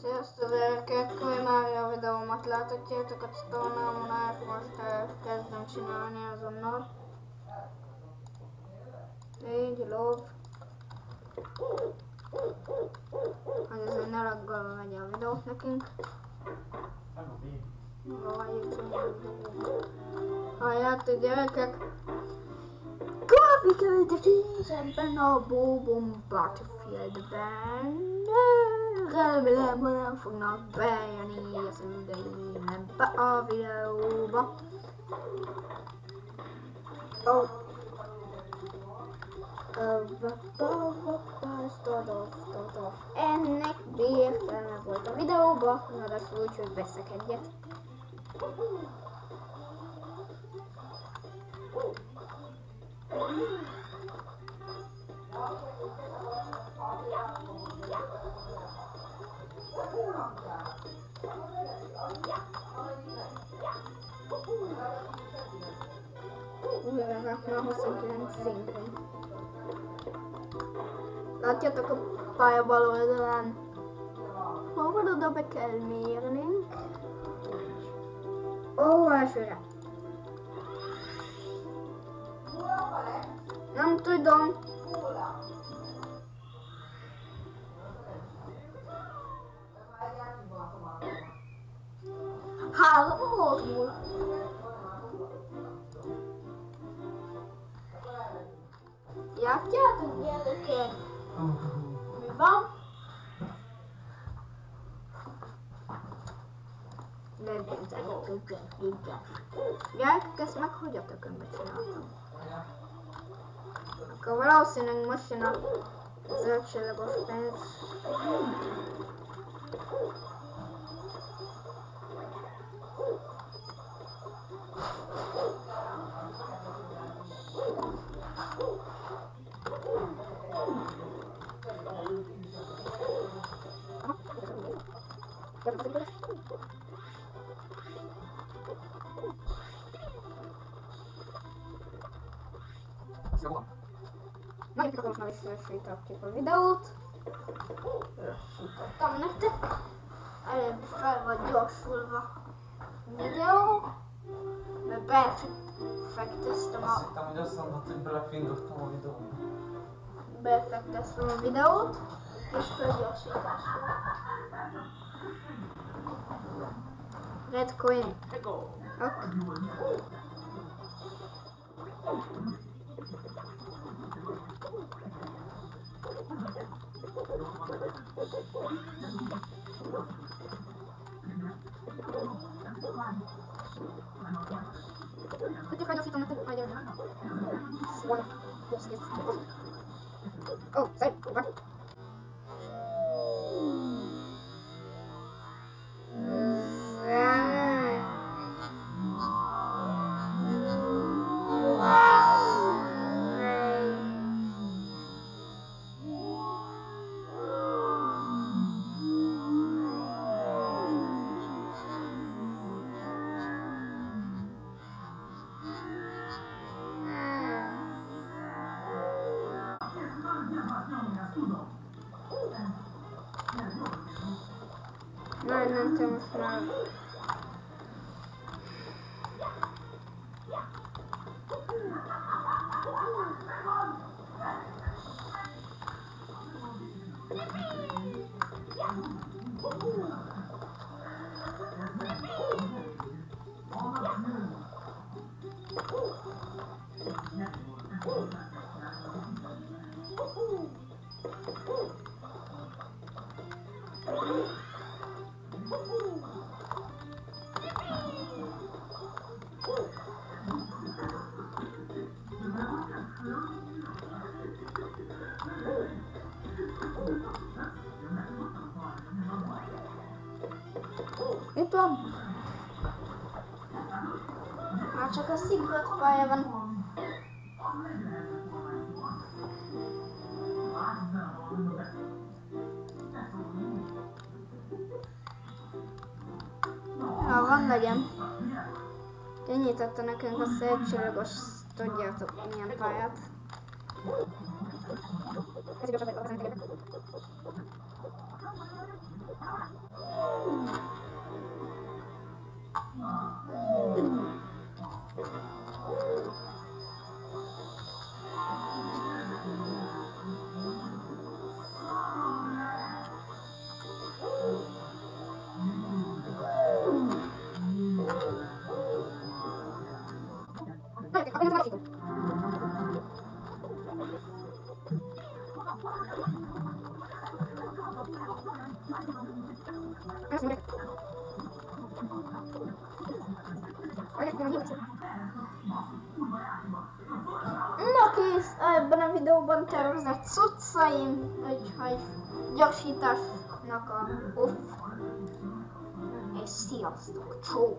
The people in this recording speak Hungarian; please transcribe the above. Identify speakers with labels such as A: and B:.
A: Sziasztok gyerekek, már a videómat láthatjátok a csatornámon, most kezdem csinálni azonnal. Így, lov. Hogy azért ne laggalva megy a videót nekünk. Halljátok gyerekek, Grafiköltetés ebben a Bobom Battlefieldben. Remélem, hogy nem fognak bejönni az üdeim ebbe a videóba. Oh. Ennek értelme volt a videóba, ráadásul úgy, hogy veszek egyet. Már 29 szinten. Látjátok a pálya bal oldalán? Hol van oda be kell mérnünk? Ó, elsőre. Nem tudom. Három volt múl. Játjátok gyerekek? Mi van? Gyerekek, ezt meg hogy a tökönbe csináltam? Akkor valószínűleg most jön a zöldségos pénz. Na, itt akkor most már visszaesítettük a videót. Lassítottam nektek. Előbb fel vagy gyorsulva a videó. Mert befekteztem
B: Azt
A: a,
B: hittem, hogy azt mondod, hogy belefingottam a videóba.
A: befekteztem a videót. És felgyorsításra. Red coin. Ok. Хотя felgyorsítom nektek majd jön. Szóval. Yes, yes. Oh, cầu xanh của mắt n'amafaranga van. Már csak a szigrat pálya van. Ha van legyen. Kinyitotta nekünk a szélcsillagos, tudjátok milyen pályát. Ez igazság, hogy a No kész, ebben a videóban tervezett cuccaim, úgyhogy gyorsításnak a off. És sziasztok, csó!